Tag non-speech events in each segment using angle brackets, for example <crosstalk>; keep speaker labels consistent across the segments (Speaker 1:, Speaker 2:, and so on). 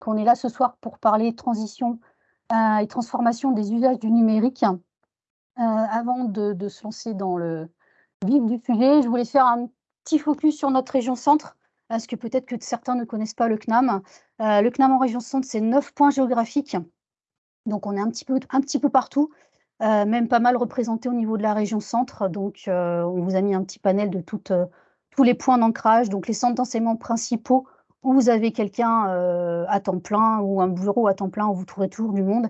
Speaker 1: qu'on est là ce soir pour parler transition et transformation des usages du numérique. avant de, se lancer dans le vif du sujet, je voulais faire un petit focus sur notre région centre, parce que peut-être que certains ne connaissent pas le CNAM. le CNAM en région centre, c'est neuf points géographiques. Donc on est un petit peu, un petit peu partout. Euh, même pas mal représenté au niveau de la région centre. Donc, euh, on vous a mis un petit panel de euh, tous les points d'ancrage, donc les centres d'enseignement principaux où vous avez quelqu'un à temps plein ou un bureau à temps plein où vous trouverez toujours du monde.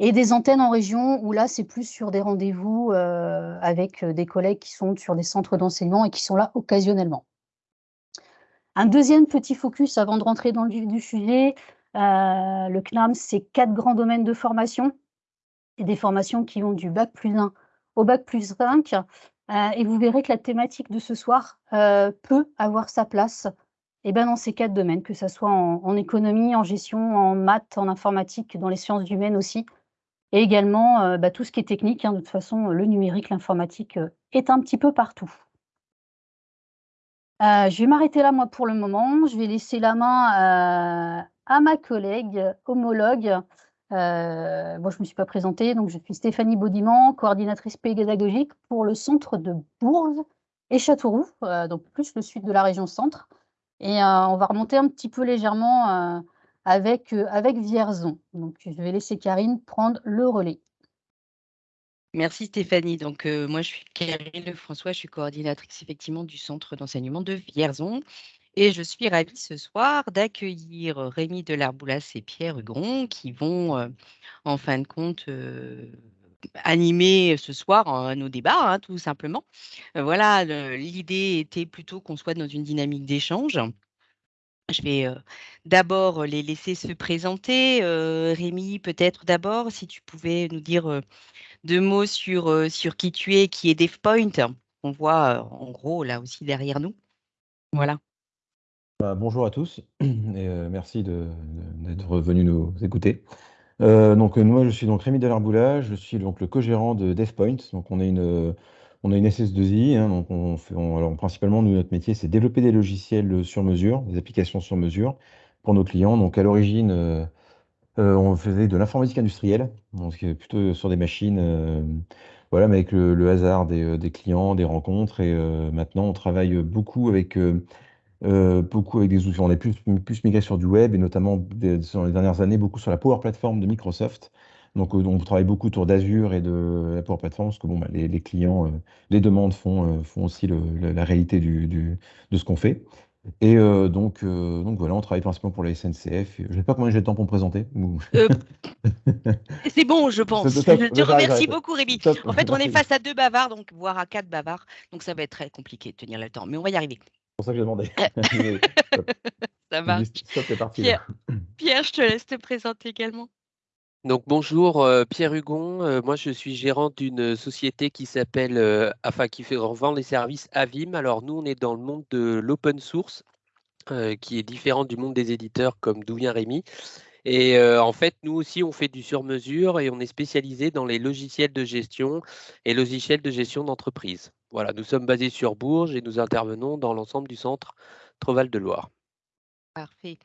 Speaker 1: Et des antennes en région où là, c'est plus sur des rendez-vous avec des collègues qui sont sur des centres d'enseignement et qui sont là occasionnellement. Un deuxième petit focus avant de rentrer dans le vif du sujet, le CNAM, c'est quatre grands domaines de formation et des formations qui vont du bac plus 1 au bac plus 5. Euh, et vous verrez que la thématique de ce soir euh, peut avoir sa place eh ben, dans ces quatre domaines, que ce soit en, économie, en gestion, en maths, en informatique, dans les sciences humaines aussi, et également euh, bah, tout ce qui est technique. Hein. de toute façon, le numérique, l'informatique est un petit peu partout. je vais m'arrêter là, moi, pour le moment. Je vais laisser la main à ma collègue homologue euh, moi, je ne me suis pas présentée, donc je suis Stéphanie Baudiman, coordinatrice pédagogique pour le centre de Bourges et Châteauroux, euh, donc plus le sud de la région centre. Et euh, on va remonter un petit peu légèrement avec, avec Vierzon. Donc, je vais laisser Karine prendre le relais.
Speaker 2: Merci Stéphanie. Donc, moi, je suis Karine Lefrançois, je suis coordinatrice effectivement du centre d'enseignement de Vierzon. Et je suis ravie ce soir d'accueillir Rémi Delarboulas et Pierre Hugron qui vont, en fin de compte, animer ce soir nos débats, hein, tout simplement. voilà, l'idée était plutôt qu'on soit dans une dynamique d'échange. Je vais d'abord les laisser se présenter. Rémi, peut-être d'abord, si tu pouvais nous dire deux mots sur, sur qui tu es, qui est DevPoint. On voit en gros là aussi derrière nous. Voilà.
Speaker 3: Bah, bonjour à tous <clears throat> et euh, merci d'être venus nous écouter. Euh, donc euh, moi je suis donc Rémi Delarboula, je suis donc le co-gérant de DevPoint. Donc on est une on a une SS2I, hein, donc on fait alors principalement notre métier c'est développer des logiciels sur mesure, des applications sur mesure pour nos clients. Donc à l'origine on faisait de l'informatique industrielle, donc plutôt sur des machines voilà, mais avec le, hasard des, des, clients, des rencontres et maintenant on travaille beaucoup avec euh, beaucoup avec des outils. On est plus, plus migré sur du web et notamment dans les dernières années, beaucoup sur la Power Platform de Microsoft. Donc, euh, on travaille beaucoup autour d'Azure et de la Power Platform parce que bon, bah, les, clients, euh, les demandes font, font aussi la, réalité du, de ce qu'on fait. Et donc, donc voilà, on travaille principalement pour la SNCF. Je ne sais pas combien j'ai de temps pour me présenter. <laughs>
Speaker 2: c'est bon, je pense. je te remercie beaucoup, Rémi. En fait, on est face à deux bavards, donc voire à quatre bavards. Donc, ça va être très compliqué de tenir le temps, mais on va y arriver
Speaker 3: pour ça que j'ai demandé. <laughs> <laughs>
Speaker 2: ça marche. Pierre, je te laisse te présenter également.
Speaker 4: Donc bonjour, euh, Pierre Hugon. Euh, moi, je suis gérant d'une société qui s'appelle, euh, enfin qui fait revendre les services Avim. Alors nous, on est dans le monde de l'open source, qui est différent du monde des éditeurs comme d'où vient Rémi. Et en fait, nous aussi, on fait du sur-mesure et on est spécialisé dans les logiciels de gestion et logiciels de gestion d'entreprise. Voilà, nous sommes basés sur Bourges et nous intervenons dans l'ensemble du centre Treval de Loire.
Speaker 2: Parfait.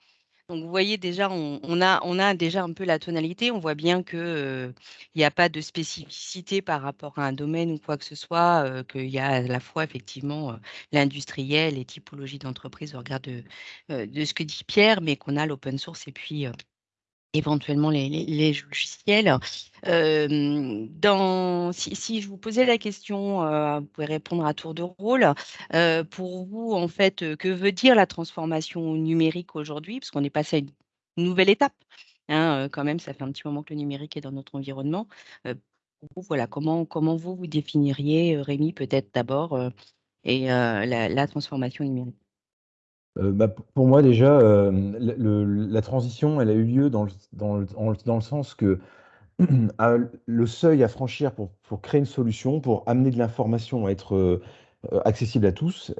Speaker 2: Donc vous voyez déjà, on, a, déjà un peu la tonalité. On voit bien qu'il n'y a pas de spécificité par rapport à un domaine ou quoi que ce soit, qu'il y a à la fois effectivement l'industriel, les typologies d'entreprise au regard de, ce que dit Pierre, mais qu'on a l'open source et puis éventuellement les, logiciels. dans, si, je vous posais la question, vous pouvez répondre à tour de rôle. pour vous, en fait, que veut dire la transformation numérique aujourd'hui? Parce qu'on est passé à une nouvelle étape. Hein, quand même, ça fait un petit moment que le numérique est dans notre environnement. vous, voilà, comment, comment vous vous définiriez, Rémi, peut-être d'abord, et la transformation numérique?
Speaker 3: Euh, bah, pour moi déjà, euh, la transition, elle a eu lieu dans le dans le dans le sens que, <clears throat> le seuil à franchir pour pour créer une solution, pour amener de l'information à être, euh, accessible à tous,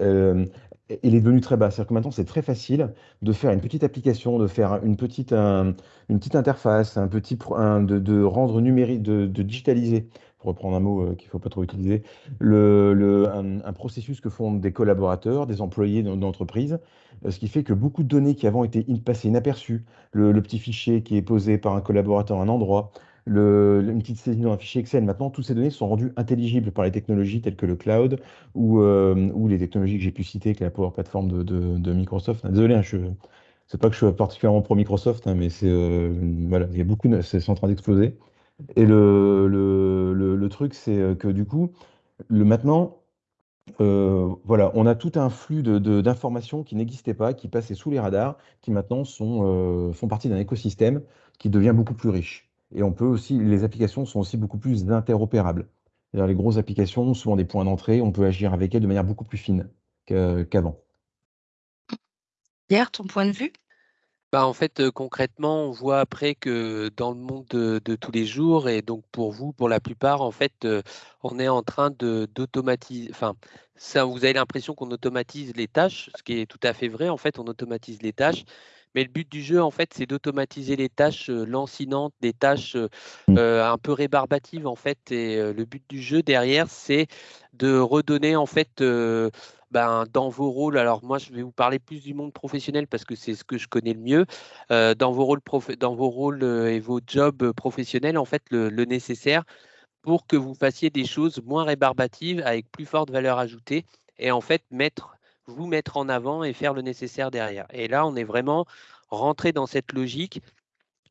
Speaker 3: il est devenu très bas. C'est-à-dire que maintenant, c'est très facile de faire une petite application, de faire une petite, une petite interface, un petit, de, rendre numérique, de, digitaliser, pour reprendre un mot euh, qu'il ne faut pas trop utiliser, le, un, processus que font des collaborateurs, des employés d'entreprise, euh, ce qui fait que beaucoup de données qui avant étaient passées inaperçues, le, petit fichier qui est posé par un collaborateur à un endroit, le, une petite saisie dans un fichier Excel. Maintenant, toutes ces données sont rendues intelligibles par les technologies telles que le cloud ou, euh, ou les technologies que j'ai pu citer, que la Power Platform de, Microsoft. Désolé, hein, je c'est pas que je suis particulièrement pro Microsoft, hein, mais c'est voilà, il y a beaucoup, c'est en train d'exploser. Et le, le, le, truc, c'est euh, que du coup, le maintenant, voilà, on a tout un flux d'informations de, qui n'existaient pas, qui passaient sous les radars, qui maintenant sont, font partie d'un écosystème qui devient beaucoup plus riche. Et on peut aussi, les applications sont aussi beaucoup plus interopérables. Les grosses applications ont souvent des points d'entrée, on peut agir avec elles de manière beaucoup plus fine qu'avant.
Speaker 2: Pierre, ton point de vue?
Speaker 4: Bah, en fait, concrètement, on voit après que dans le monde de, tous les jours, et donc pour vous, pour la plupart, en fait, on est en train d'automatiser. Enfin, ça, vous avez l'impression qu'on automatise les tâches, ce qui est tout à fait vrai. En fait, on automatise les tâches, mais le but du jeu, en fait, c'est d'automatiser les tâches lancinantes, des tâches mmh. un peu rébarbatives, en fait. Et le but du jeu derrière, c'est de redonner, en fait, ben, dans vos rôles. Alors moi, je vais vous parler plus du monde professionnel parce que c'est ce que je connais le mieux. dans vos rôles, et vos jobs professionnels, en fait, le, le nécessaire pour que vous fassiez des choses moins rébarbatives avec plus forte valeur ajoutée et en fait mettre vous mettre en avant et faire le nécessaire derrière. Et là, on est vraiment rentré dans cette logique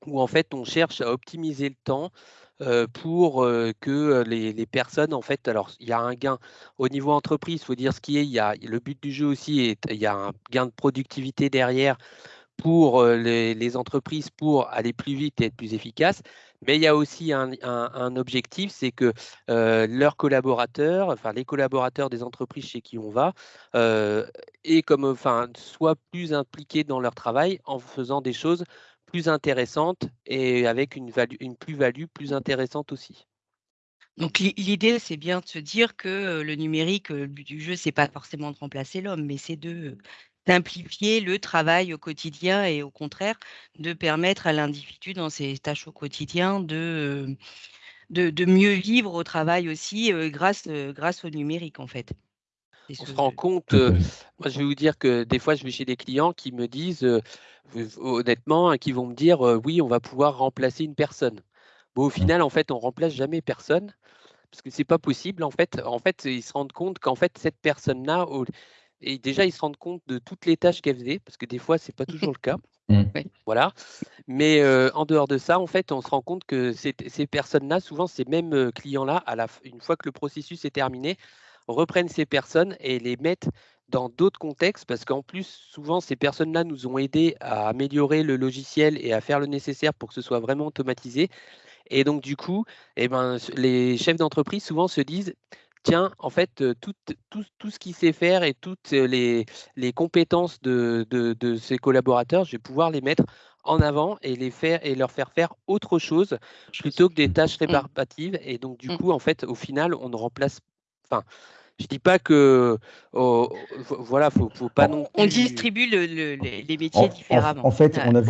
Speaker 4: où en fait on cherche à optimiser le temps pour que les, personnes, en fait, alors il y a un gain au niveau entreprise, il faut dire ce qui est, il y a le but du jeu aussi, il y a un gain de productivité derrière pour les, entreprises pour aller plus vite et être plus efficaces. Mais il y a aussi un, objectif, c'est que leurs collaborateurs, enfin les collaborateurs des entreprises chez qui on va, euh, comme, enfin, soient plus impliqués dans leur travail en faisant des choses plus intéressantes et avec une, plus-value plus intéressante aussi.
Speaker 2: Donc l'idée, c'est bien de se dire que le numérique, le but du jeu, c'est pas forcément de remplacer l'homme, mais c'est de simplifier le travail au quotidien et au contraire de permettre à l'individu dans ses tâches au quotidien de, de, mieux vivre au travail aussi grâce, grâce au numérique en fait.
Speaker 4: On se rend compte, moi je vais vous dire que des fois je vais chez des clients qui me disent honnêtement, hein, qui vont me dire oui on va pouvoir remplacer une personne. Bon, au mmh. final en fait on remplace jamais personne parce que c'est pas possible en fait. En fait ils se rendent compte qu'en fait cette personne là et déjà, ils se rendent compte de toutes les tâches qu'elles faisaient, parce que des fois, ce n'est pas <laughs> toujours le cas. Mmh. Voilà. Mais en dehors de ça, en fait, on se rend compte que ces, personnes-là, souvent ces mêmes clients-là, une fois que le processus est terminé, reprennent ces personnes et les mettent dans d'autres contextes, parce qu'en plus, souvent, ces personnes-là nous ont aidés à améliorer le logiciel et à faire le nécessaire pour que ce soit vraiment automatisé. Et donc, du coup, eh ben, les chefs d'entreprise souvent se disent tiens, en fait, tout, tout, ce qu'il sait faire et toutes les, les compétences de, de, ses collaborateurs, je vais pouvoir les mettre en avant et les faire et leur faire faire autre chose plutôt que des tâches mmh. réparbatives. Et donc, du mmh. coup, en fait, au final, on ne remplace. Enfin, je dis pas que oh, voilà, faut, faut pas non.
Speaker 2: On distribue les métiers différemment.
Speaker 3: En, fait, on a,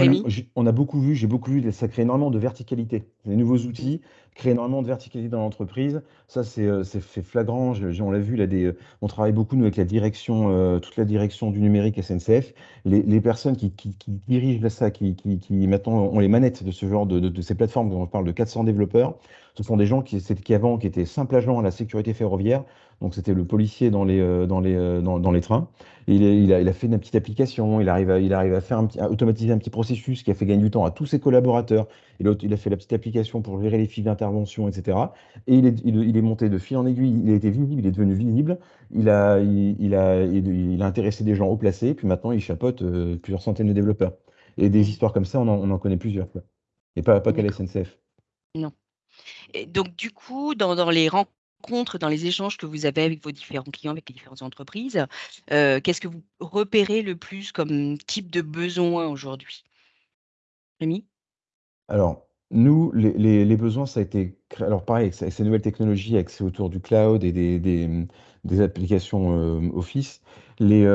Speaker 3: on a beaucoup vu, j'ai beaucoup vu, ça crée énormément de verticalité. Les nouveaux outils créent énormément de verticalité dans l'entreprise. Ça, c'est euh, fait flagrant. on l'a vu, là, des, on travaille beaucoup nous, avec la direction, euh, toute la direction du numérique SNCF. Les, personnes qui, dirigent ça, qui, maintenant ont les manettes de ce genre de, de, ces plateformes, on parle de 400 développeurs, ce sont des gens qui, qui avant qui étaient simples agents à la sécurité ferroviaire donc c'était le policier dans les, euh, dans les, euh, dans, les trains. Il, il, a, il, a, fait une petite application, il arrive à, il arrive à faire un petit, automatiser un petit processus qui a fait gagner du temps à tous ses collaborateurs. Et l'autre, il a fait la petite application pour gérer les fils d'intervention, etc. Et il est, il, est monté de fil en aiguille, il a été visible, il est devenu visible, il a, il, a, il, a intéressé des gens haut placés, puis maintenant il chapeaute euh, plusieurs centaines de développeurs. Et des histoires comme ça, on en, connaît plusieurs. Et pas, pas qu'à la SNCF.
Speaker 2: Non. Et donc, du coup, dans, dans les rencontres, dans les échanges que vous avez avec vos différents clients, avec les différentes entreprises, euh, qu'est-ce que vous repérez le plus comme type de besoin aujourd'hui? Rémi?
Speaker 3: Alors, nous, les, besoins, ça a été. Alors, pareil, avec ces nouvelles technologies, avec autour du cloud et des, des applications Office. Les,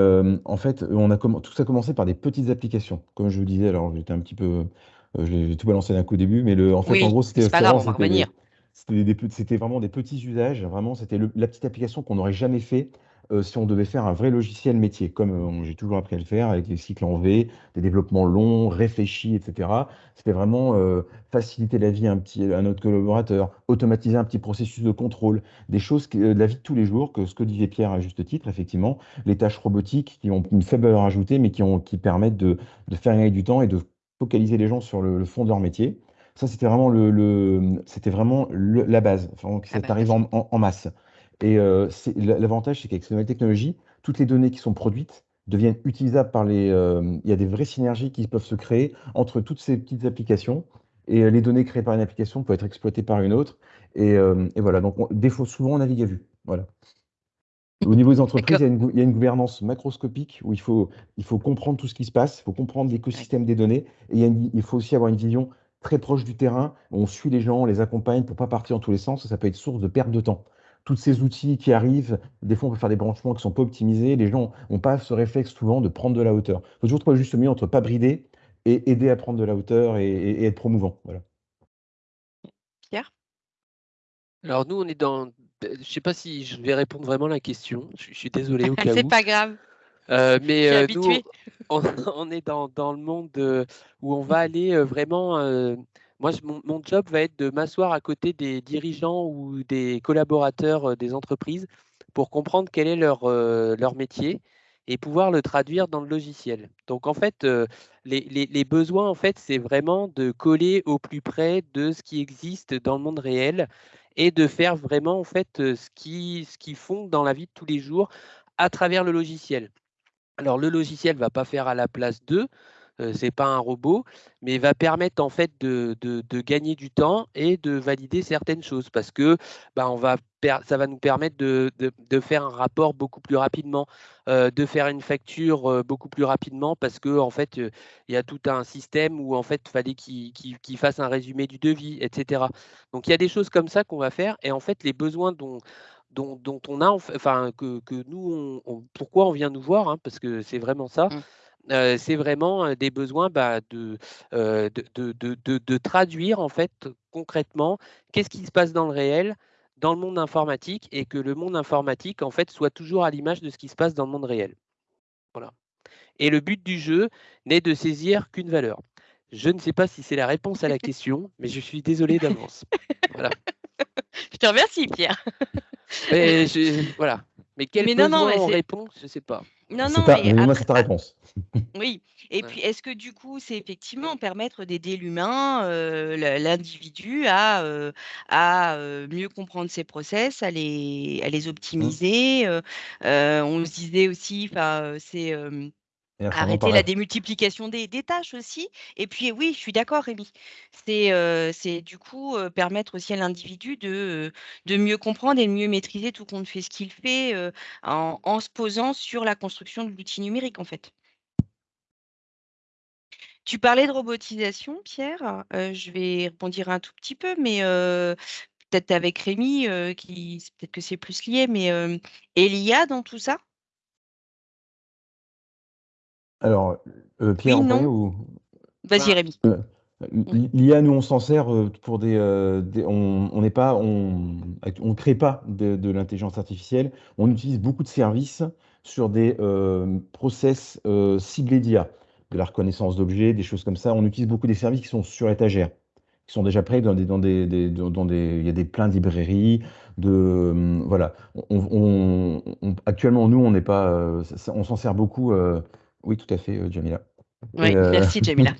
Speaker 3: en fait, on a tout ça a commencé par des petites applications. Comme je vous disais, alors j'étais un petit peu, j'ai tout balancé d'un coup au début, mais le, en fait, en gros, c'était
Speaker 2: pas grave, on va revenir.
Speaker 3: C'était vraiment des petits usages, vraiment, c'était la petite application qu'on n'aurait jamais fait euh, si on devait faire un vrai logiciel métier, comme euh, j'ai toujours appris à le faire, avec des cycles en V, des développements longs, réfléchis, etc. C'était vraiment euh, faciliter la vie à, un petit, notre collaborateur, automatiser un petit processus de contrôle, des choses de la vie de tous les jours, que ce que disait Pierre à juste titre, effectivement, les tâches robotiques qui ont une faible valeur ajoutée, mais qui, ont, qui permettent de, de faire gagner du temps et de focaliser les gens sur le, fond de leur métier. Ça, c'était vraiment, le, c'était vraiment la base. Enfin, ça arrive en, en masse. Et euh, l'avantage, c'est qu'avec ces nouvelles technologies, toutes les données qui sont produites deviennent utilisables par les. Euh, il y a des vraies synergies qui peuvent se créer entre toutes ces petites applications. Et euh, les données créées par une application peuvent être exploitées par une autre. Et, voilà, donc des fois, souvent, on navigue à vue. Voilà. Au niveau des entreprises, il y, a une, il y, a une, gouvernance macroscopique où il faut, il faut comprendre tout ce qui se passe, il faut comprendre l'écosystème des données, et il, il, faut aussi avoir une vision très proche du terrain, on suit les gens, on les accompagne pour ne pas partir dans tous les sens, ça peut être source de perte de temps tous ces outils qui arrivent, des fois on peut faire des branchements qui ne sont pas optimisés, les gens n'ont pas ce réflexe souvent de prendre de la hauteur. Il faut toujours trouver juste milieu entre pas brider et aider à prendre de la hauteur et, être promouvant. Voilà.
Speaker 2: Pierre?
Speaker 4: Alors nous, on est dans... Je ne sais pas si je vais répondre vraiment à la question, je, suis désolé au <laughs> cas où.
Speaker 2: C'est pas grave.
Speaker 4: Euh, mais euh, nous, <laughs> on, est dans, dans le monde où on va aller euh, vraiment moi, mon, job va être de m'asseoir à côté des dirigeants ou des collaborateurs euh, des entreprises pour comprendre quel est leur, euh, leur métier et pouvoir le traduire dans le logiciel. Donc en fait, euh, les, besoins, en fait, c'est vraiment de coller au plus près de ce qui existe dans le monde réel et de faire vraiment en fait ce qui, ce qu'ils font dans la vie de tous les jours à travers le logiciel. Alors le logiciel ne va pas faire à la place d'eux, ce c'est pas un robot, mais va permettre en fait de, gagner du temps et de valider certaines choses parce que bah, on va ça va nous permettre de, faire un rapport beaucoup plus rapidement, de faire une facture beaucoup plus rapidement parce que en fait il y a tout un système où en fait fallait qu'il fasse un résumé du devis, etc. Donc il y a des choses comme ça qu'on va faire et en fait les besoins dont dont, on a, enfin que, nous, pourquoi on vient nous voir, hein, parce que c'est vraiment ça. Mmh c'est vraiment des besoins bah, de, de, traduire en fait concrètement qu'est-ce qui se passe dans le réel, dans le monde informatique, et que le monde informatique en fait soit toujours à l'image de ce qui se passe dans le monde réel. Voilà. Et le but du jeu n'est de saisir qu'une valeur. Je ne sais pas si c'est la réponse à la <laughs> question, mais je suis désolé d'avance. Voilà.
Speaker 2: Je te remercie, Pierre. <laughs>
Speaker 4: voilà. Mais quel besoin non, on répond, je ne sais pas.
Speaker 2: Non, non,
Speaker 3: mais moi, c'est ta réponse. <laughs>
Speaker 2: Oui, et puis est-ce que du coup, c'est effectivement permettre d'aider l'humain, l'individu à, à mieux comprendre ses process, à les, à les mmh. optimiser. on se disait aussi, c'est Arrêter la démultiplication des, tâches aussi. Et puis oui, je suis d'accord, Rémi. C'est du coup permettre aussi à l'individu de, de mieux comprendre et de mieux maîtriser tout compte fait ce qu'il fait en, en, se posant sur la construction de l'outil numérique, en fait. Tu parlais de robotisation, Pierre. je vais répondre un tout petit peu, mais peut-être avec Rémi, qui peut-être que c'est plus lié, mais et l'IA dans tout ça?
Speaker 3: Alors, euh, Pierre
Speaker 2: en ou Vas-y, Rémi. Euh,
Speaker 3: l'IA, nous, on s'en sert euh, pour des, on n'est pas, on, on crée pas de, l'intelligence artificielle. On utilise beaucoup de services sur des process ciblés d'IA, de la reconnaissance d'objets, des choses comme ça. On utilise beaucoup des services qui sont sur étagère, qui sont déjà prêts dans des, dans des, dans des, il y a des plein de librairies, de, voilà. actuellement, nous, on n'est pas, on s'en sert beaucoup. Oui, tout à fait, euh, Jamila.
Speaker 2: Oui, euh, merci Jamila.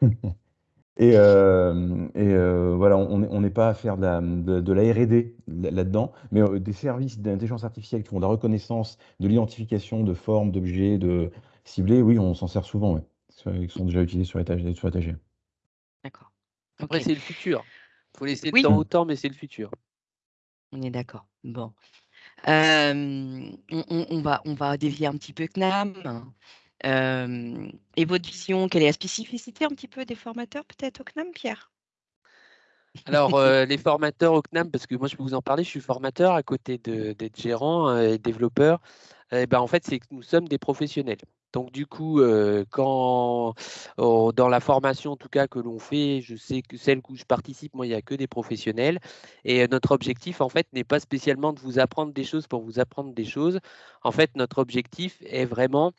Speaker 2: <laughs>
Speaker 3: et, euh, voilà, on n'est pas à faire de la, de, la R&D là-dedans, mais des services d'intelligence artificielle qui font de la reconnaissance, de l'identification de formes, d'objets, de ciblés, oui, on s'en sert souvent, Ils sont déjà utilisés sur étagère.
Speaker 2: D'accord.
Speaker 4: Après, c'est le futur. Il faut laisser le temps au temps, mais c'est le futur.
Speaker 2: On est d'accord. Bon. on, va, on va dévier un petit peu CNAM et votre vision, quelle est la spécificité un petit peu des formateurs peut-être au CNAM, Pierre?
Speaker 4: Alors, <laughs> euh, les formateurs au CNAM, parce que moi, je peux vous en parler, je suis formateur à côté d'être gérant euh, et développeur. Eh ben, en fait, c'est que nous sommes des professionnels. Donc, du coup, euh, quand oh, dans la formation, en tout cas, que l'on fait, je sais que celle où je participe, moi, il n'y a que des professionnels. Et notre objectif, en fait, n'est pas spécialement de vous apprendre des choses pour vous apprendre des choses. En fait, notre objectif est vraiment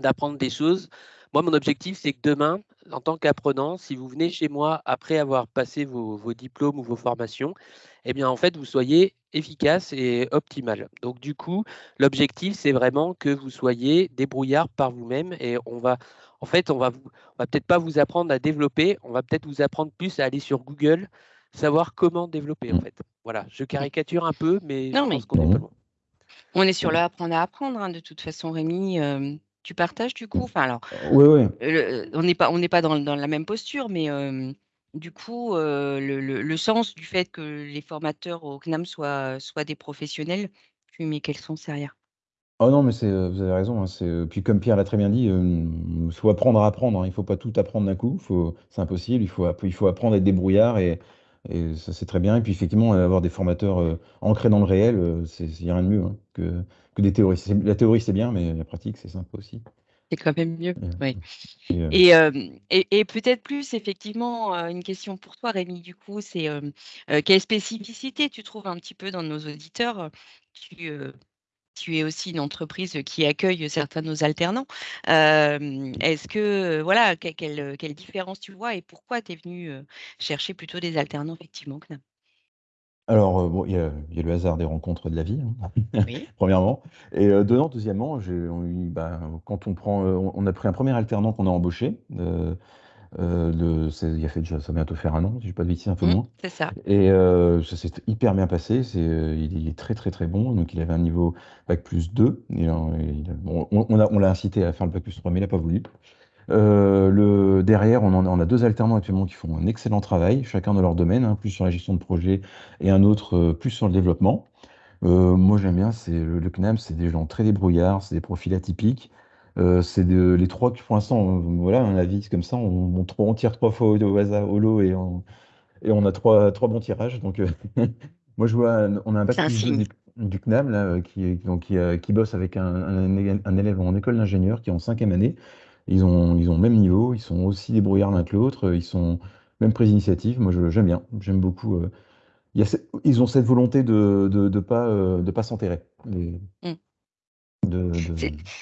Speaker 4: d'apprendre des choses moi, mon objectif, c'est que demain, en tant qu'apprenant, si vous venez chez moi après avoir passé vos, diplômes ou vos formations, eh bien, en fait, vous soyez efficace et optimal. Donc, du coup, l'objectif, c'est vraiment que vous soyez débrouillard par vous-même et on va, en fait, on va, on va peut-être pas vous apprendre à développer, on va peut-être vous apprendre plus à aller sur Google, savoir comment développer, en fait. Voilà, je caricature un peu, mais
Speaker 2: non,
Speaker 4: je
Speaker 2: pense
Speaker 4: qu'on est
Speaker 2: pas On est sur le apprendre à apprendre, hein, de toute façon, Rémi. Euh, tu partages du coup? Enfin alors,
Speaker 3: Oui, oui.
Speaker 2: on n'est pas on n'est pas dans dans la même posture, mais du coup, le le sens du fait que les formateurs au CNAM soient soient des professionnels, tu mets quel sens derrière?
Speaker 3: Oh non, mais c'est, vous avez raison, hein, c'est, puis comme Pierre l'a très bien dit, il faut apprendre à apprendre, hein. Il faut pas tout apprendre d'un coup, faut c'est impossible, il faut il faut apprendre à être débrouillard et et ça, c'est très bien et puis effectivement, avoir des formateurs, ancrés dans le réel, c'est il y a rien de mieux, hein, que des théories. la théorie, c'est bien, mais la pratique, c'est sympa aussi.
Speaker 2: C'est quand même mieux, oui. Et, et, peut-être plus, effectivement, une question pour toi, Rémi, du coup, c'est quelle spécificité tu trouves un petit peu dans nos auditeurs? Tu, tu es aussi une entreprise qui accueille certains de nos alternants. Est-ce que, voilà, quelle, quelle, différence tu vois et pourquoi tu es venu chercher plutôt des alternants, effectivement,
Speaker 3: alors, bon, il y a le hasard des rencontres de la vie, hein, <laughs> <laughs> premièrement et dedans, deuxièmement, j'ai bah, quand on prend, on a pris un premier alternant qu'on a embauché, il a fait déjà ça va bientôt faire un an, si je pas de bêtises, un peu
Speaker 2: mmh,
Speaker 3: moins
Speaker 2: c'est ça.
Speaker 3: et ça s'est hyper bien passé. C'est, il est très, très, très bon, donc il avait un niveau bac plus 2 on l'a on l'a incité à faire le bac plus 3, mais il n'a pas voulu. Euh, le, derrière, on, on, a deux alternants actuellement qui font un excellent travail, chacun dans leur domaine, hein, plus sur la gestion de projet et un autre euh, plus sur le développement. Euh, moi, j'aime bien, c'est le, CNAM, c'est des gens très débrouillards, c'est des profils atypiques. c'est les trois qui, pour l'instant, voilà, un avis comme ça, on, on, tire trois fois au, hasard, au lot et on, et on a trois, trois bons tirages. Donc, <laughs> moi, je vois, on a un bac du, du, CNAM là, qui, donc, qui, qui, bosse avec un, un, un élève en école d'ingénieur qui est en cinquième année ils ont, ils ont le même niveau, ils sont aussi débrouillards l'un que l'autre, ils sont même prise d'initiative. Moi, j'aime bien, j'aime beaucoup. Euh, ils ont cette volonté de ne de, pas, euh, de pas s'enterrer. Mmh.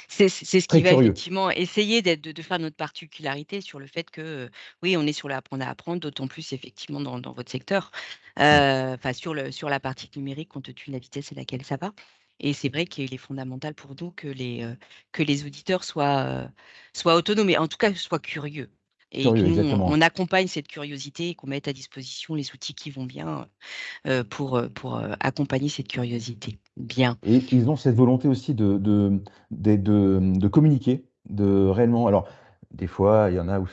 Speaker 2: C'est ce qui va effectivement essayer de, de, faire notre particularité sur le fait que, oui, on est sur l'apprendre à apprendre, d'autant plus effectivement dans, dans votre secteur, mmh. euh, enfin sur, le, sur la partie numérique, compte tenu de la vitesse à laquelle ça va. Et c'est vrai qu'il est fondamental pour nous que les, que les auditeurs soient, soient autonomes, et en tout cas soient curieux. Et que nous, on, accompagne cette curiosité et qu'on mette à disposition les outils qui vont bien pour, pour accompagner cette curiosité. Bien.
Speaker 3: Et ils ont cette volonté aussi de, de, de, de, communiquer, de réellement. Alors, des fois, il y en a où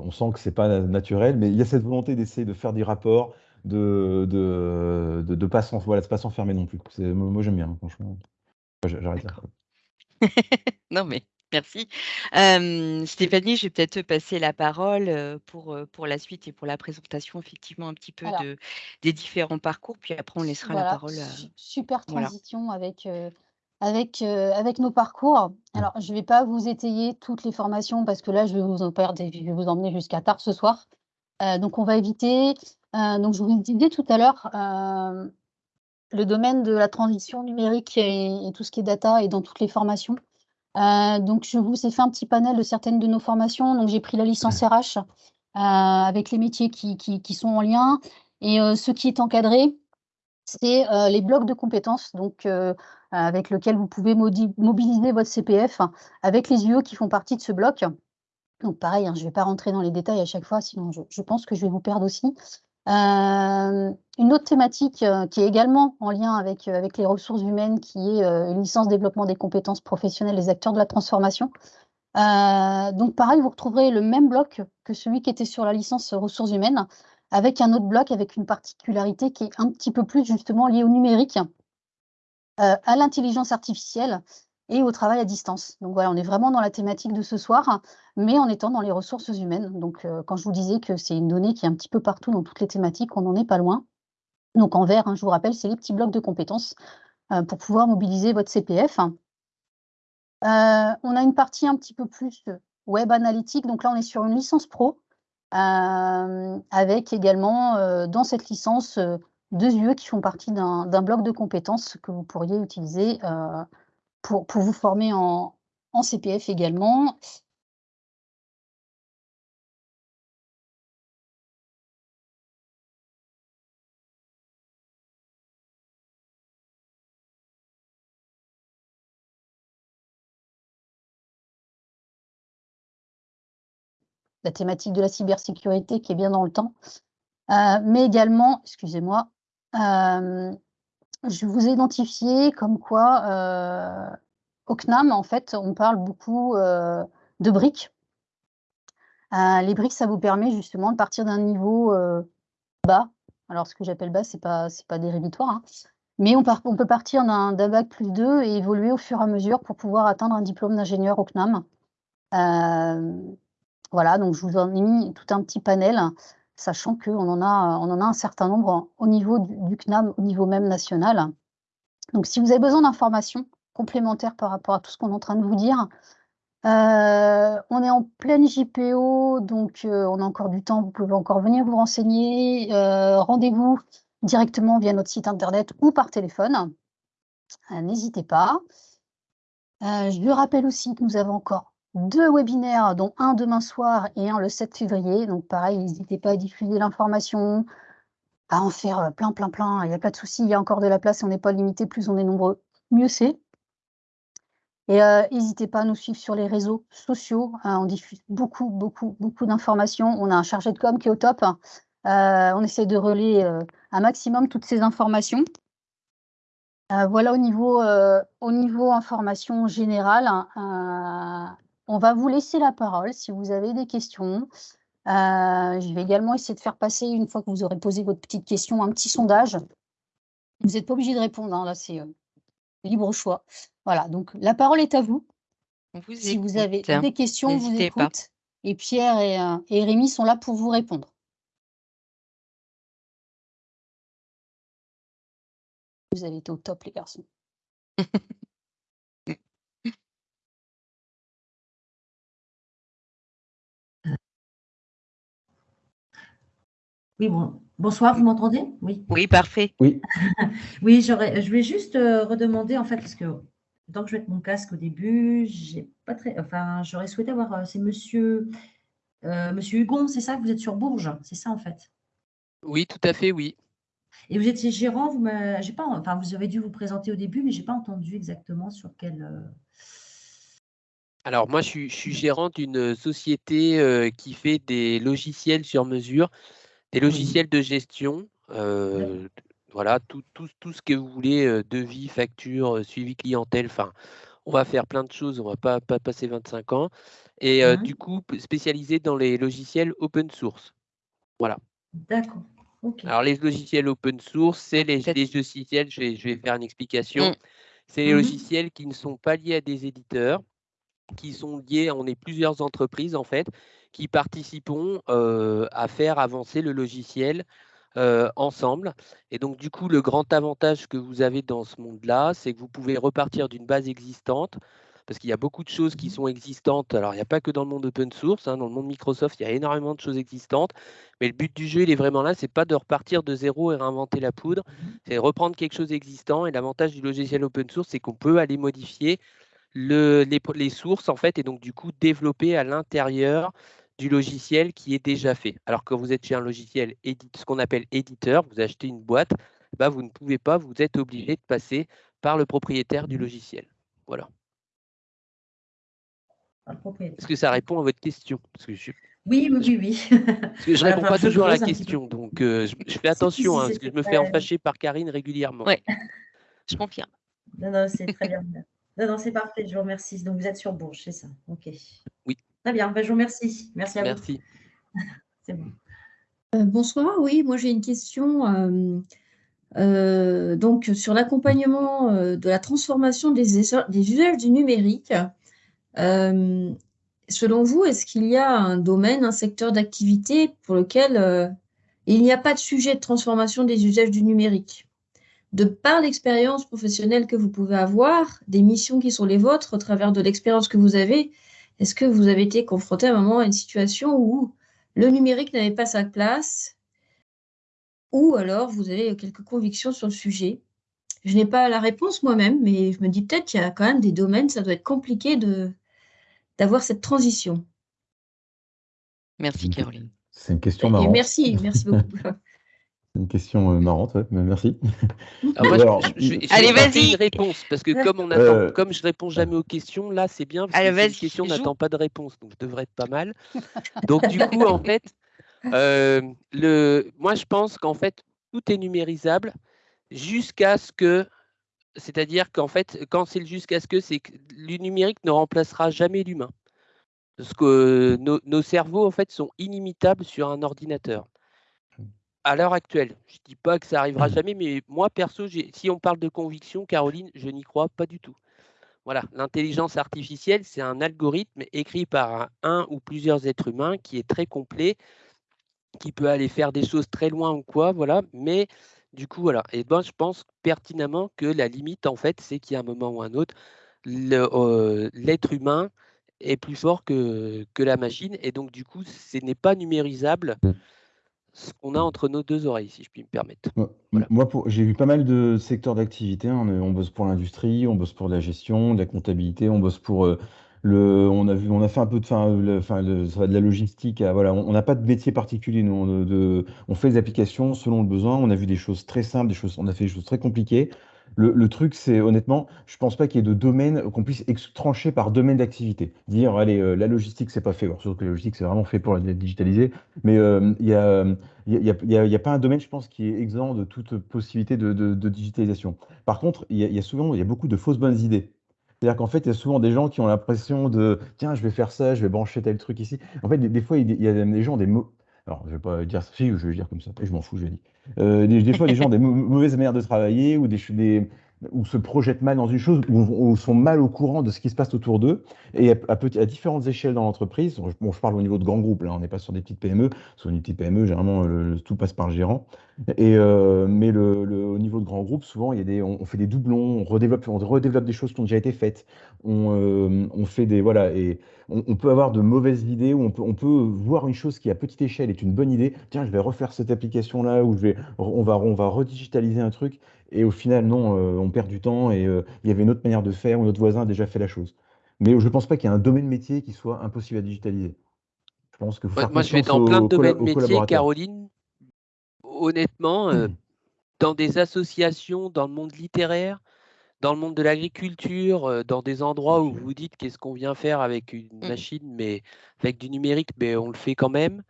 Speaker 3: on sent que c'est pas naturel, mais il y a cette volonté d'essayer de faire des rapports, de de de, de pas voilà, pas s'enfermer non plus. moi j'aime bien franchement. J'arrête <laughs>
Speaker 2: non mais merci. Stéphanie, je vais peut-être te passer la parole pour, pour la suite et pour la présentation effectivement un petit peu de, des différents parcours, puis après on laissera la parole.
Speaker 1: super transition avec, avec, avec nos parcours. Mmh. Alors je ne vais pas vous étayer toutes les formations parce que là je vais vous en perdre je vais vous emmener jusqu'à tard ce soir. donc on va éviter. Euh, donc, je vous disais tout à l'heure, euh, le domaine de la transition numérique et, tout ce qui est data est dans toutes les formations. Euh, donc, je vous ai fait un petit panel de certaines de nos formations. Donc, j'ai pris la licence RH avec les métiers qui, qui, sont en lien. Et ce qui est encadré, c'est les blocs de compétences, donc avec lesquels vous pouvez mobiliser votre CPF avec les UE qui font partie de ce bloc. Donc pareil, hein, je ne vais pas rentrer dans les détails à chaque fois, sinon je, je pense que je vais vous perdre aussi. Euh, une autre thématique euh, qui est également en lien avec, euh, avec les ressources humaines, qui est une licence développement des compétences professionnelles des acteurs de la transformation. donc pareil, vous retrouverez le même bloc que celui qui était sur la licence ressources humaines, avec un autre bloc avec une particularité qui est un petit peu plus justement liée au numérique, à l'intelligence artificielle et au travail à distance. Donc voilà, on est vraiment dans la thématique de ce soir, mais en étant dans les ressources humaines. Donc quand je vous disais que c'est une donnée qui est un petit peu partout dans toutes les thématiques, on n'en est pas loin. Donc en vert, hein, je vous rappelle, c'est les petits blocs de compétences pour pouvoir mobiliser votre CPF. on a une partie un petit peu plus web analytique. Donc là, on est sur une licence pro avec également dans cette licence deux UE qui font partie d'un bloc de compétences que vous pourriez utiliser pour, vous former en, en CPF également. la thématique de la cybersécurité qui est bien dans le temps, euh, mais également, excusez-moi, euh, je vous ai identifié comme quoi euh, au CNAM, en fait, on parle beaucoup de briques. les briques, ça vous permet justement de partir d'un niveau bas. Alors, ce que j'appelle bas, ce n'est pas, pas hein. mais on, on, peut partir d'un bac plus 2 et évoluer au fur et à mesure pour pouvoir atteindre un diplôme d'ingénieur au CNAM. Voilà, donc je vous en ai mis tout un petit panel, sachant qu'on en a, un certain nombre au niveau du, CNAM, au niveau même national. Donc si vous avez besoin d'informations complémentaires par rapport à tout ce qu'on est en train de vous dire, euh, on est en pleine JPO, donc euh, on a encore du temps, vous pouvez encore venir vous renseigner. Euh, rendez-vous directement via notre site internet ou par téléphone. N'hésitez pas. je vous rappelle aussi que nous avons encore deux webinaires, dont un demain soir et un le 7 février. Donc pareil, n'hésitez pas à diffuser l'information, à en faire euh, plein, plein, plein. Il n'y a pas de souci, il y a encore de la place, on n'est pas limité, plus on est nombreux, mieux c'est. Et euh, n'hésitez pas à nous suivre sur les réseaux sociaux. Hein, on diffuse beaucoup, beaucoup, beaucoup d'informations. On a un chargé de com qui est au top. Euh, on essaie de relayer un maximum toutes ces informations. voilà au niveau, au niveau information générale. Hein, on va vous laisser la parole si vous avez des questions. Euh, je vais également essayer de faire passer, une fois que vous aurez posé votre petite question, un petit sondage. Vous n'êtes pas obligé de répondre, hein, là c'est euh, libre choix. Voilà, donc la parole est à vous. si vous avez des questions, vous écoute. Et Pierre et, euh, et Rémi sont là pour vous répondre. Vous avez été au top, les garçons. <laughs>
Speaker 5: Oui, bon. Bonsoir, vous m'entendez?
Speaker 2: Oui. Oui, parfait.
Speaker 3: Oui. <laughs>
Speaker 5: oui, j'aurais, je vais juste euh, redemander, en fait, parce que tant que je vais être mon casque au début, j'ai pas très, enfin, j'aurais souhaité avoir, euh, c'est monsieur, euh, monsieur Hugon, c'est ça, vous êtes sur Bourges, c'est ça, en fait?
Speaker 4: Oui, tout à fait, oui.
Speaker 5: Et vous étiez gérant, vous j'ai pas, enfin, vous avez dû vous présenter au début, mais je n'ai pas entendu exactement sur quel.
Speaker 4: Alors, moi, je suis, je suis gérant d'une société qui fait des logiciels sur mesure des logiciels de gestion, euh, voilà, tout, tout, tout, ce que vous voulez, euh, devis, facture, euh, suivi clientèle, enfin, on va faire plein de choses, on ne va pas, pas passer 25 ans. Et du coup, spécialisé dans les logiciels open source. Voilà.
Speaker 5: D'accord.
Speaker 4: Alors, les logiciels open source, c'est les, logiciels, je vais, je vais, faire une explication. Mmh. C'est les mmh logiciels qui ne sont pas liés à des éditeurs, qui sont liés, on est plusieurs entreprises en fait, qui participons à faire avancer le logiciel ensemble. Et donc, du coup, le grand avantage que vous avez dans ce monde-là, c'est que vous pouvez repartir d'une base existante, parce qu'il y a beaucoup de choses qui mmh sont existantes. Alors, il n'y a pas que dans le monde open source, hein, dans le monde Microsoft, il y a énormément de choses existantes. Mais le but du jeu, il est vraiment là, c'est pas de repartir de zéro et réinventer la poudre, mmh c'est reprendre quelque chose existant. Et l'avantage du logiciel open source, c'est qu'on peut aller modifier le, les, les, sources, en fait, et donc, du coup, développer à l'intérieur du logiciel qui est déjà fait. Alors que vous êtes chez un logiciel, ce qu'on appelle éditeur, vous achetez une boîte, bah, vous ne pouvez pas, vous êtes obligé de passer par le propriétaire du logiciel. Voilà. Est-ce que ça répond à votre question? Parce que je...
Speaker 5: Oui, oui, oui, oui.
Speaker 4: Parce que je <laughs> ne réponds pas toujours à la question, donc euh, je, fais <laughs> attention, hein, parce que je me fais enfâcher par Karine régulièrement.
Speaker 2: Oui, je confirme.
Speaker 5: Non, non, c'est très bien. Non, non, c'est parfait, je vous remercie. Donc, vous êtes sur Bourges, c'est ça Ok.
Speaker 4: Oui.
Speaker 5: Très bien, ben, je vous remercie. Merci à
Speaker 4: vous. Merci. <laughs>
Speaker 5: C'est bon.
Speaker 6: Euh, bonsoir, oui, moi j'ai une question. Euh,
Speaker 5: Euh, donc, sur l'accompagnement euh, de la transformation des, des usages du numérique, euh, selon vous, est-ce qu'il y a un domaine, un secteur d'activité pour lequel il n'y a pas de sujet de transformation des usages du numérique? De par l'expérience professionnelle que vous pouvez avoir, des missions qui sont les vôtres, au travers de l'expérience que vous avez, est-ce que vous avez été confronté à un moment à une situation où le numérique n'avait pas sa place? Ou alors vous avez quelques convictions sur le sujet? Je n'ai pas la réponse moi-même, mais je me dis peut-être qu'il y a quand même des domaines, ça doit être compliqué de, d'avoir cette transition.
Speaker 2: Merci Caroline.
Speaker 3: C'est une question marrante.
Speaker 5: merci, merci beaucoup. <laughs>
Speaker 3: C'est une question euh, marrante, mais merci. <laughs>
Speaker 4: Alors, je, Allez, vas-y. Une réponse parce que comme on attend, euh, comme je réponds jamais aux questions, là c'est bien parce que une question n'attend pas de réponse, donc je devrais être pas mal. Donc du coup, en fait, <laughs> euh, le, moi, je pense qu'en fait, tout est numérisable jusqu'à ce que, c'est-à-dire qu'en fait, quand c'est le jusqu'à ce que, c'est que le numérique ne remplacera jamais l'humain. Parce que nos, cerveaux, en fait, sont inimitables sur un ordinateur. À l'heure actuelle, je ne dis pas que ça arrivera mmh. jamais, mais moi, perso, si on parle de conviction, Caroline, je n'y crois pas du tout. Voilà, l'intelligence artificielle, c'est un algorithme écrit par un, ou plusieurs êtres humains qui est très complet, qui peut aller faire des choses très loin ou quoi, voilà. Mais du coup, voilà. Et ben, je pense pertinemment que la limite, en fait, c'est qu'il y a un moment ou un autre, euh, l'être humain est plus fort que, que la machine. Et donc, du coup, ce n'est pas numérisable mmh. Ce qu'on a entre nos deux oreilles, si je puis me permettre.
Speaker 3: Moi, j'ai vu pas mal de secteurs d'activité. Hein. On, bosse pour l'industrie, on bosse pour la gestion, de la comptabilité, on bosse pour euh, on a vu, on a fait un peu de, fin, ça va de la logistique. voilà, on n'a pas de métier particulier. Nous, on, de, on fait des applications selon le besoin. On a vu des choses très simples, des choses, on a fait des choses très compliquées. Le, truc, c'est honnêtement, je pense pas qu'il y ait de domaine qu'on puisse trancher par domaine d'activité. Dire, allez, euh, la logistique, c'est pas fait. surtout que la logistique, c'est vraiment fait pour la digitaliser. Mais euh, il n'y a, y a, a, pas un domaine, je pense, qui est exempt de toute possibilité de, digitalisation. Par contre, il y, a souvent, y a beaucoup de fausses bonnes idées. C'est-à-dire qu'en fait, il y a souvent des gens qui ont l'impression de tiens, je vais faire ça, je vais brancher tel truc ici. En fait, des, fois, il y a des gens des mots. Alors, je vais pas dire ça, si, je vais dire comme ça, et je m'en fous, je vais dire. Euh, des, fois, des gens ont des mauvaises manières de travailler ou des, des, ou se projettent mal dans une chose, ou, sont mal au courant de ce qui se passe autour d'eux, et à, différentes échelles dans l'entreprise. Bon, je parle au niveau de grands groupes, là, on n'est pas sur des petites PME. Sur une petite PME, généralement, tout passe par le gérant. Et, euh, mais au niveau de grands groupes, souvent, il y a des, on, fait des doublons, on redéveloppe, on redéveloppe des choses qui ont déjà été faites. On, euh, fait des. Voilà, et on, peut avoir de mauvaises idées, ou on peut, on peut voir une chose qui, à petite échelle, est une bonne idée. Tiens, je vais refaire cette application-là, ou je vais, on, va, on va redigitaliser un truc. Et au final, non, euh, on perd du temps et euh, il y avait une autre manière de faire, ou notre voisin a déjà fait la chose. Mais je ne pense pas qu'il y ait un domaine métier qui soit impossible à digitaliser.
Speaker 4: Je pense que moi, je vais dans plein de domaines métiers, Caroline. Honnêtement, euh, dans des associations, dans le monde littéraire, dans le monde de l'agriculture, dans des endroits où vous dites qu'est-ce qu'on vient faire avec une mmh. machine, mais avec du numérique, mais on le fait quand même.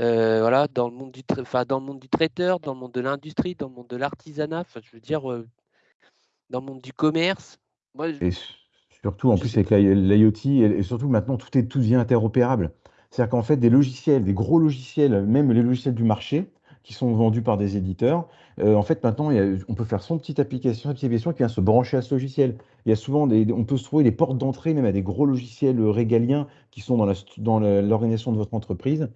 Speaker 4: Euh, voilà, dans le monde du, dans le monde du traiteur, dans le monde de l'industrie, dans le monde de l'artisanat, je veux dire, euh, dans le monde du commerce.
Speaker 3: et surtout, en plus, avec l'IoT, et, surtout maintenant, tout, est, tout devient interopérable. C'est-à-dire qu'en fait, des logiciels, des gros logiciels, même les logiciels du marché, qui sont vendus par des éditeurs, euh, en fait, maintenant, on peut faire son petite application, application qui vient se brancher à ce logiciel. Il y a souvent des, on peut se trouver des portes d'entrée, même à des gros logiciels régaliens qui sont dans l'organisation de votre entreprise.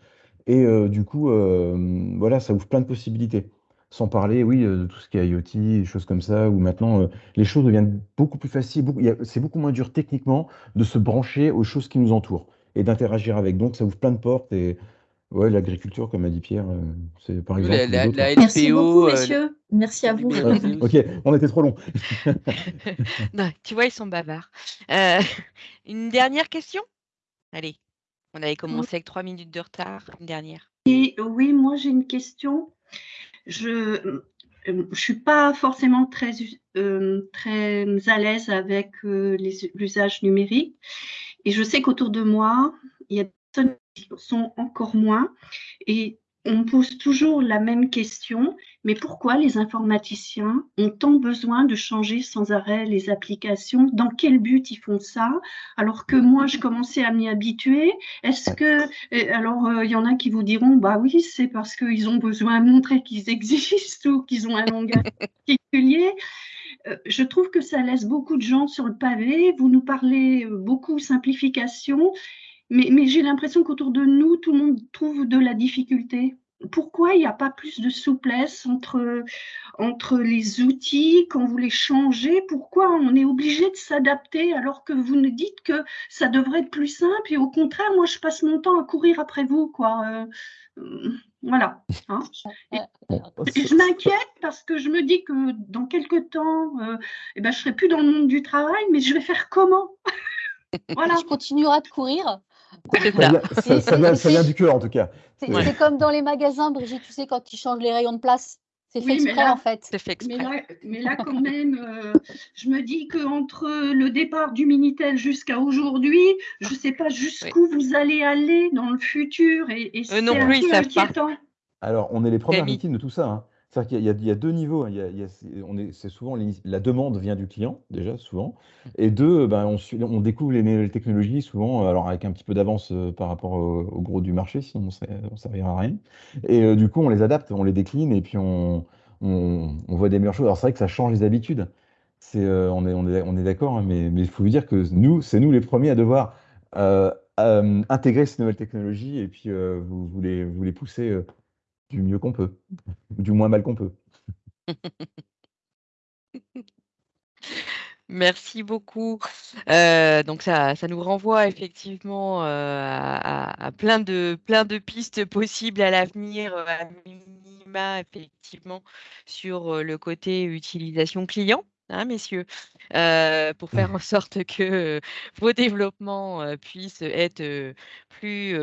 Speaker 3: Et euh, du coup, euh, voilà, ça ouvre plein de possibilités. Sans parler, oui, euh, de tout ce qui est IoT, des choses comme ça, où maintenant les choses deviennent beaucoup plus faciles. c'est beaucoup moins dur techniquement de se brancher aux choses qui nous entourent et d'interagir avec. Donc, ça ouvre plein de portes. Et ouais, l'agriculture, comme a dit Pierre, c'est par exemple.
Speaker 5: Merci beaucoup, messieurs. Merci à vous.
Speaker 3: ok, on était trop long. <laughs>
Speaker 2: non, tu vois, ils sont bavards. une dernière question? Allez. On avait commencé avec trois minutes de retard, une dernière.
Speaker 6: Et, oui, moi j'ai une question. Je ne euh, suis pas forcément très, euh, très à l'aise avec euh, l'usage numérique. Et je sais qu'autour de moi, il y a des personnes qui sont encore moins. Et on pose toujours la même question, mais pourquoi les informaticiens ont tant besoin de changer sans arrêt les applications? Dans quel but ils font ça? Alors que moi, je commençais à m'y habituer. Est-ce que, alors, euh, il y en a qui vous diront, bah oui, c'est parce qu'ils ont besoin de montrer qu'ils existent ou qu'ils ont un langage <laughs> particulier. Euh, je trouve que ça laisse beaucoup de gens sur le pavé. Vous nous parlez euh, beaucoup simplification mais, j'ai l'impression qu'autour de nous, tout le monde trouve de la difficulté. Pourquoi il n'y a pas plus de souplesse entre, entre les outils quand vous les changez? Pourquoi on est obligé de s'adapter alors que vous nous dites que ça devrait être plus simple et au contraire, moi, je passe mon temps à courir après vous, quoi. Euh, euh, voilà. Hein. et, je m'inquiète parce que je me dis que dans quelques temps, euh, eh ben, je ne serai plus dans le monde du travail, mais je vais faire comment? <laughs>
Speaker 1: Voilà. Je continuerai de courir?
Speaker 3: Ça, vient, du cœur en tout cas.
Speaker 1: C'est comme dans les magasins, Brigitte, tu sais, quand ils changent les rayons de place. C'est fait exprès en fait.
Speaker 6: Fait mais, là, mais, là, quand même, euh, je me dis qu'entre le départ du Minitel jusqu'à aujourd'hui, je ne sais pas jusqu'où vous allez aller dans le futur et, et euh, c'est un peu inquiétant.
Speaker 3: Alors, on est les premières victimes de tout ça. Hein. C'est-à-dire qu'il y, a deux niveaux. Hein. c'est souvent la demande vient du client déjà souvent, mmh. et deux, ben, on, découvre les, technologies souvent, alors avec un petit peu d'avance euh, par rapport au, gros du marché, sinon on ne servira à rien. Et euh, du coup, on les adapte, on les décline, et puis on, voit des meilleures choses. Alors c'est vrai que ça change les habitudes. Euh, on est, d'accord, hein, mais il faut vous dire que nous, c'est nous les premiers à devoir intégrer ces nouvelles technologies et puis vous, vous, les, vous les pousser du mieux qu'on peut, du moins mal qu'on peut. <laughs>
Speaker 2: Merci beaucoup. Euh, donc ça, ça nous renvoie effectivement euh, à, plein de plein de pistes possibles à l'avenir, euh, à minima effectivement sur le côté utilisation client. Hein, messieurs, pour faire en <laughs> sorte que vos développements puissent être plus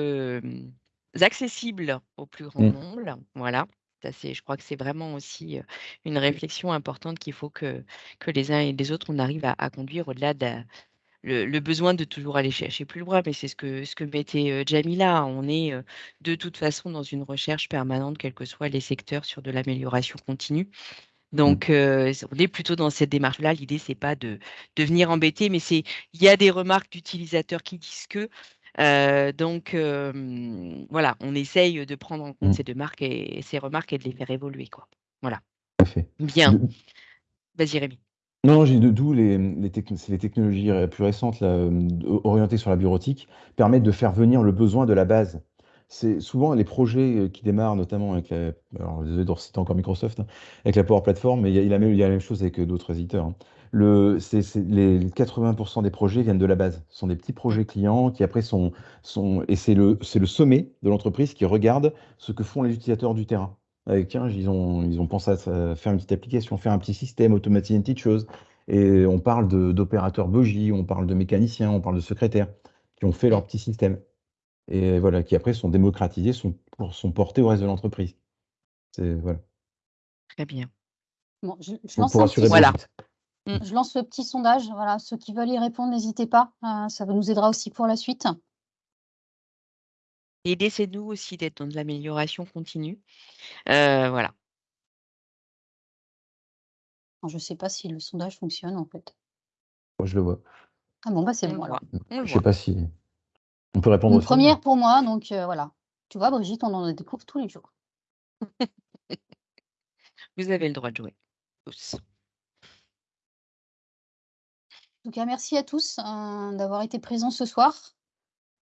Speaker 2: accessible au plus grand mmh. nombre. Voilà. Ça, je crois que c'est vraiment aussi une réflexion importante qu'il faut que, que les uns et les autres, on arrive à, conduire au-delà de le, besoin de toujours aller chercher plus loin. Mais c'est ce que, ce que mettait Jamila. On est de toute façon dans une recherche permanente, quels que soient les secteurs, sur de l'amélioration continue. Mmh. Donc, on est plutôt dans cette démarche-là. L'idée, c'est pas de, de venir embêter, mais c'est il y a des remarques d'utilisateurs qui disent que donc voilà, on essaye de prendre en compte mmh. ces deux marques et, ces remarques et de les faire évoluer. Quoi. Voilà. Bien. Vas-y Rémi.
Speaker 3: Non, j'ai d'où les, les, les, technologies plus récentes orientées sur la bureautique permettent de faire venir le besoin de la base. C'est souvent les projets qui démarrent, notamment avec la, alors désolé de reciter encore Microsoft, hein, avec la Power Platform, mais il y a, il a, la même chose avec d'autres éditeurs. Hein le, c'est, les 80% des projets viennent de la base. Ce sont des petits projets clients qui après sont, sont et c'est le, c'est le sommet de l'entreprise qui regarde ce que font les utilisateurs du terrain. Avec, tiens, ils ont, ils ont pensé à faire une petite application, faire un petit système, automatiser une petite chose. Et on parle d'opérateurs bogie, on parle de mécaniciens, on parle de secrétaires qui ont fait leur petit système. Et voilà, qui après sont démocratisés, sont, sont portés au reste de l'entreprise. C'est, voilà.
Speaker 2: Très bien.
Speaker 1: Bon, je, je lance un petit... voilà. Mm. Je lance le petit sondage. Voilà, ceux qui veulent y répondre, n'hésitez pas. Euh, ça nous aidera aussi pour la suite.
Speaker 2: Et laissez-nous aussi d'être dans de l'amélioration continue. Euh, voilà.
Speaker 1: Je ne sais pas si le sondage fonctionne en fait.
Speaker 3: Moi, je le vois.
Speaker 1: Ah bon, bah c'est bon.
Speaker 3: Je ne sais pas si. On peut répondre
Speaker 1: Une première pour moi, donc euh, voilà. Tu vois, Brigitte, on en découvre tous les jours. <laughs>
Speaker 2: Vous avez le droit de jouer. Tous.
Speaker 1: En merci à tous euh, d'avoir été présents ce soir.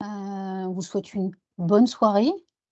Speaker 1: Euh, on vous souhaite une bonne soirée